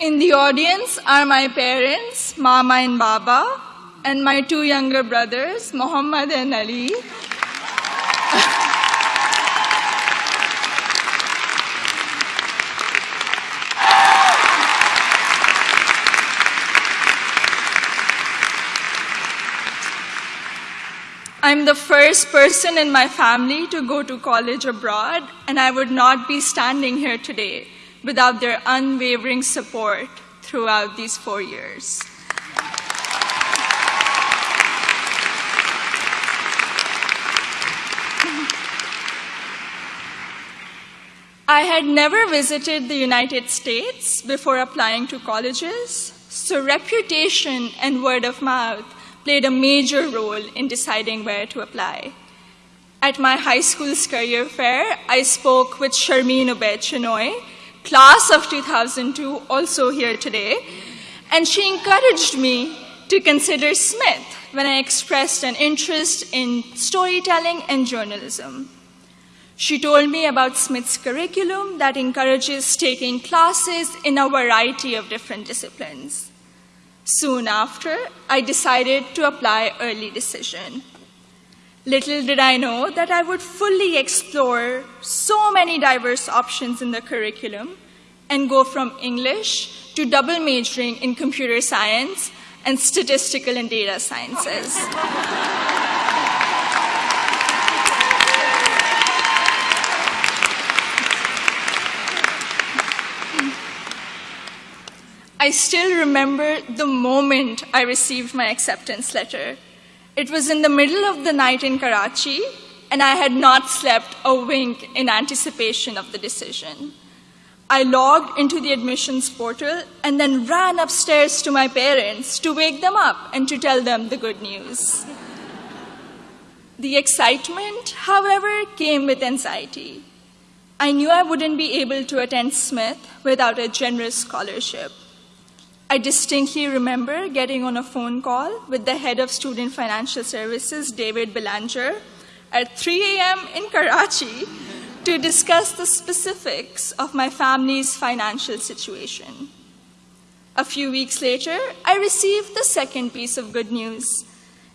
In the audience are my parents, Mama and Baba, and my two younger brothers, Muhammad and Ali. I'm the first person in my family to go to college abroad, and I would not be standing here today without their unwavering support throughout these four years. I had never visited the United States before applying to colleges, so reputation and word of mouth played a major role in deciding where to apply. At my high school's career fair, I spoke with Sharmeen Obaid Chinoy, class of 2002, also here today, and she encouraged me to consider Smith when I expressed an interest in storytelling and journalism. She told me about Smith's curriculum that encourages taking classes in a variety of different disciplines. Soon after, I decided to apply early decision. Little did I know that I would fully explore so many diverse options in the curriculum and go from English to double majoring in computer science and statistical and data sciences. I still remember the moment I received my acceptance letter. It was in the middle of the night in Karachi, and I had not slept a wink in anticipation of the decision. I logged into the admissions portal and then ran upstairs to my parents to wake them up and to tell them the good news. The excitement, however, came with anxiety. I knew I wouldn't be able to attend Smith without a generous scholarship. I distinctly remember getting on a phone call with the head of Student Financial Services, David Belanger, at 3 a.m. in Karachi to discuss the specifics of my family's financial situation. A few weeks later, I received the second piece of good news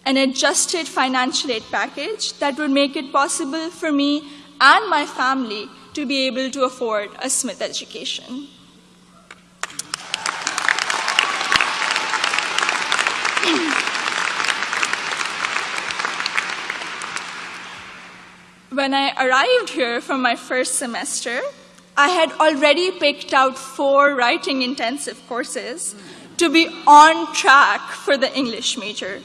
an adjusted financial aid package that would make it possible for me and my family to be able to afford a Smith education. When I arrived here for my first semester, I had already picked out four writing intensive courses to be on track for the English major.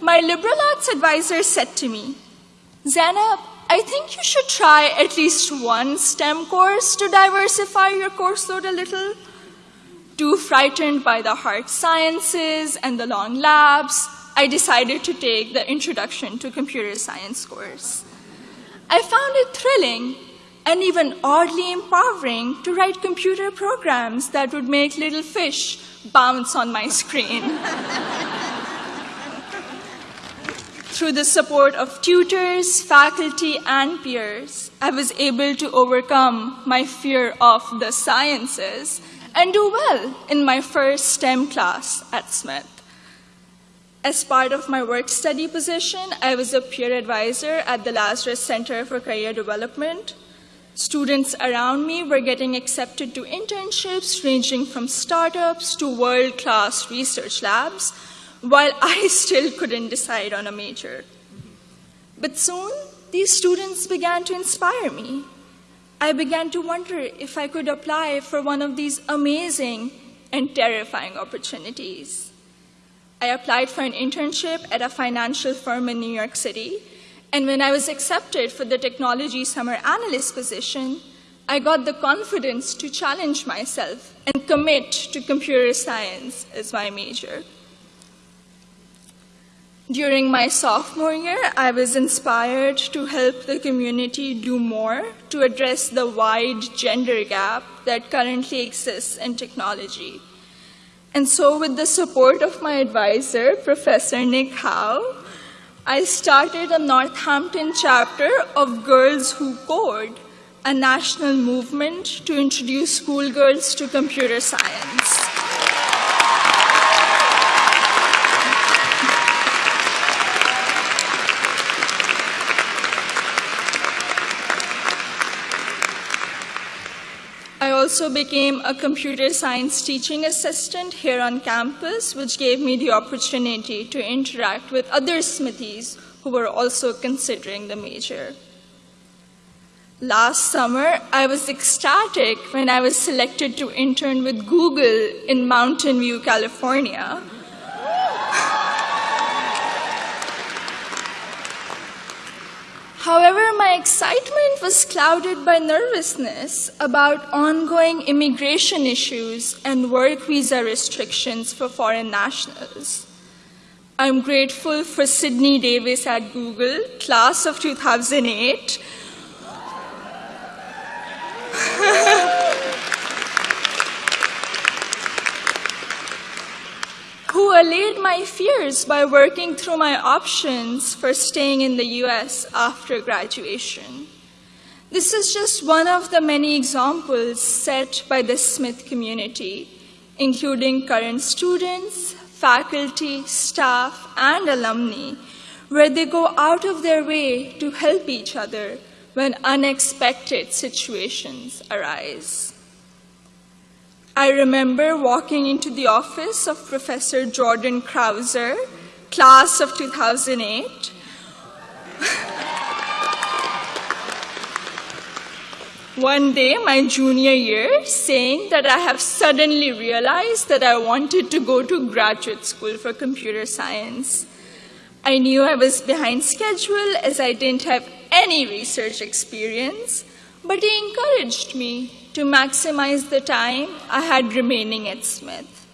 My liberal arts advisor said to me, Zainab, I think you should try at least one STEM course to diversify your course load a little. Too frightened by the hard sciences and the long labs, I decided to take the Introduction to Computer Science course. I found it thrilling and even oddly empowering to write computer programs that would make little fish bounce on my screen. Through the support of tutors, faculty, and peers, I was able to overcome my fear of the sciences and do well in my first STEM class at Smith. As part of my work study position, I was a peer advisor at the Lazarus Center for Career Development. Students around me were getting accepted to internships ranging from startups to world class research labs, while I still couldn't decide on a major. But soon, these students began to inspire me. I began to wonder if I could apply for one of these amazing and terrifying opportunities. I applied for an internship at a financial firm in New York City, and when I was accepted for the technology summer analyst position, I got the confidence to challenge myself and commit to computer science as my major. During my sophomore year, I was inspired to help the community do more to address the wide gender gap that currently exists in technology. And so, with the support of my advisor, Professor Nick Howe, I started a Northampton chapter of Girls Who Code, a national movement to introduce schoolgirls to computer science. Also became a computer science teaching assistant here on campus, which gave me the opportunity to interact with other Smithies who were also considering the major. Last summer, I was ecstatic when I was selected to intern with Google in Mountain View, California. However, my excitement was clouded by nervousness about ongoing immigration issues and work visa restrictions for foreign nationals. I'm grateful for Sydney Davis at Google, class of 2008. Allayed my fears by working through my options for staying in the US after graduation. This is just one of the many examples set by the Smith community, including current students, faculty, staff, and alumni, where they go out of their way to help each other when unexpected situations arise. I remember walking into the office of Professor Jordan Crouser, class of 2008. One day, my junior year, saying that I have suddenly realized that I wanted to go to graduate school for computer science. I knew I was behind schedule as I didn't have any research experience, but he encouraged me to maximize the time I had remaining at Smith.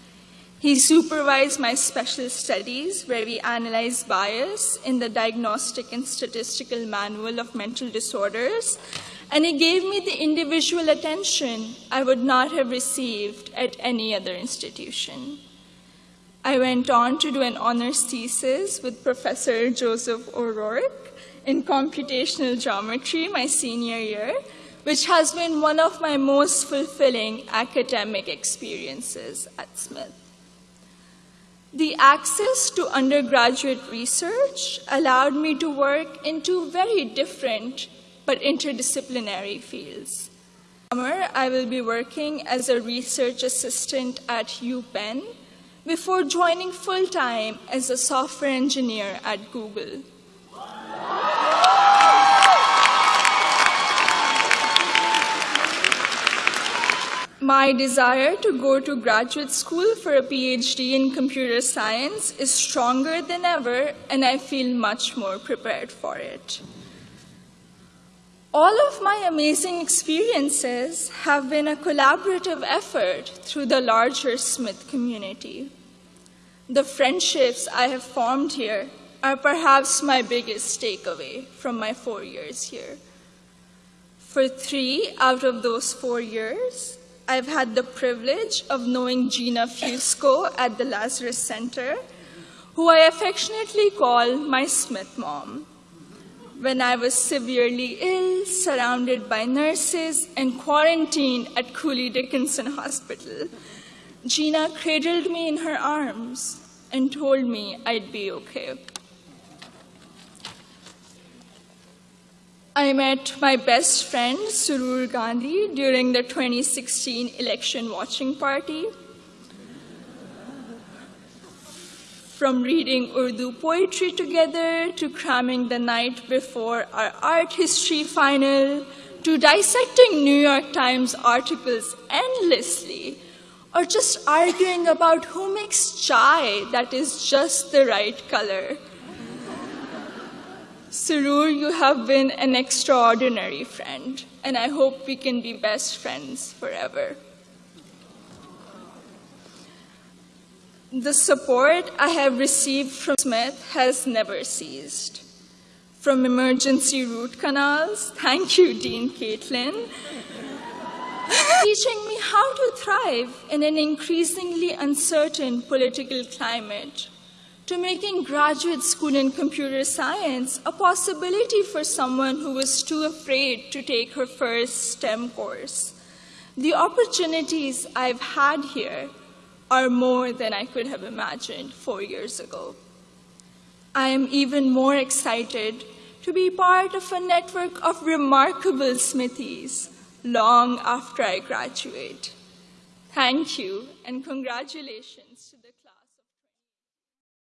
He supervised my special studies where we analyzed bias in the Diagnostic and Statistical Manual of Mental Disorders, and he gave me the individual attention I would not have received at any other institution. I went on to do an honors thesis with Professor Joseph O'Rourke in computational geometry my senior year, which has been one of my most fulfilling academic experiences at Smith. The access to undergraduate research allowed me to work in two very different but interdisciplinary fields. Summer, I will be working as a research assistant at UPenn before joining full-time as a software engineer at Google. My desire to go to graduate school for a PhD in computer science is stronger than ever, and I feel much more prepared for it. All of my amazing experiences have been a collaborative effort through the larger Smith community. The friendships I have formed here are perhaps my biggest takeaway from my four years here. For three out of those four years, I've had the privilege of knowing Gina Fusco at the Lazarus Center, who I affectionately call my Smith mom. When I was severely ill, surrounded by nurses, and quarantined at Cooley Dickinson Hospital, Gina cradled me in her arms and told me I'd be okay. I met my best friend, Surur Gandhi, during the 2016 election watching party. From reading Urdu poetry together, to cramming the night before our art history final, to dissecting New York Times articles endlessly, or just arguing about who makes chai that is just the right color. Surur, you have been an extraordinary friend, and I hope we can be best friends forever. The support I have received from Smith has never ceased. From emergency root canals, thank you, Dean Caitlin, teaching me how to thrive in an increasingly uncertain political climate to making graduate school in computer science a possibility for someone who was too afraid to take her first STEM course. The opportunities I've had here are more than I could have imagined four years ago. I am even more excited to be part of a network of remarkable smithies long after I graduate. Thank you and congratulations